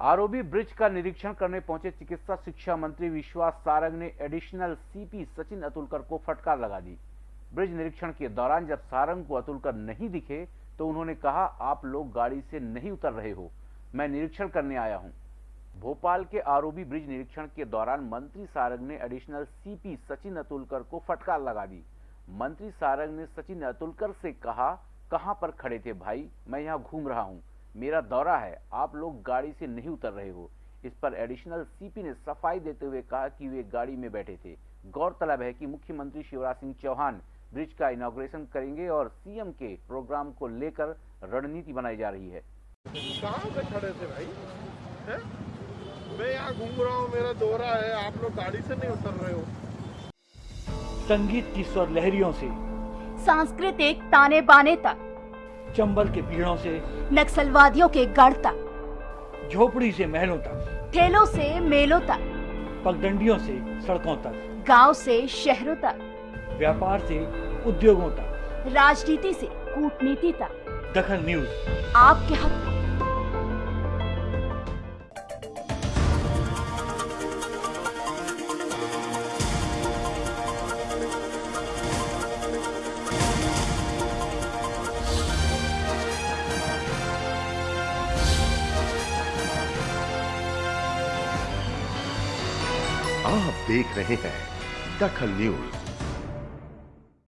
ROB bridge का निरीक्षण करने पहुँचे चिकित्सा शिक्षा मंत्री विश्वास सारंग ने एडिशनल सीपी सचिन अतुलकर को फटकार लगा दी। ब्रिज निरीक्षण के दौरान जब सारंग को अतुलकर नहीं दिखे तो उन्होंने कहा, आप लोग गाड़ी से नहीं उतर रहे हो। मैं निरीक्षण करने आया हूँ। भोपाल के आरओबी ब्रिज निरीक्षण के दौरान मंत्री सारंग ने एडिशनल सीपी सचिन अतुलकर को फटकार लगा दी। मंत्री सारंग ने सचिन अतुलकर से कहा, कहाँ पर खड़े थे भाई? मैं यहाँ घूम रहा हूँ। मेरा दौरा है आप लोग गाड़ी से नहीं उतर रहे हो। इस पर एडिशनल सीपी ने सफ़ाई देते हुए कहा कि वे गाड़ी में बैठे थे। गौरतलब है कि मुख्यमंत्री शिवराज सिंह चौहान ब्रिज का इनॉग्रेशन करेंगे और सीएम के प्रोग्राम को लेकर रणनीति बनाई जा रही है। कहाँ खड़े थे भाई? है? मैं यहाँ घूम रहा हूँ मेरा दौरा है आप लोग गाड़ी से नहीं उतर रहे हो। संगीत की स्वर लहरियों से। सांस्कृतिक ताने बाने तक। चंबल के पीड़ों से नक्सलवादियों के गढ़ तक झोपड़ी से महलों तक ठेलों से मेलों तक पगडंडियों से सड़कों तक गाँव से शहरों तक व्यापार से उद्योगों तक। राजनीति से कूटनीति तक। दखन न्यूज़। आपके हक। आप देख रहे हैं दखल न्यूज़।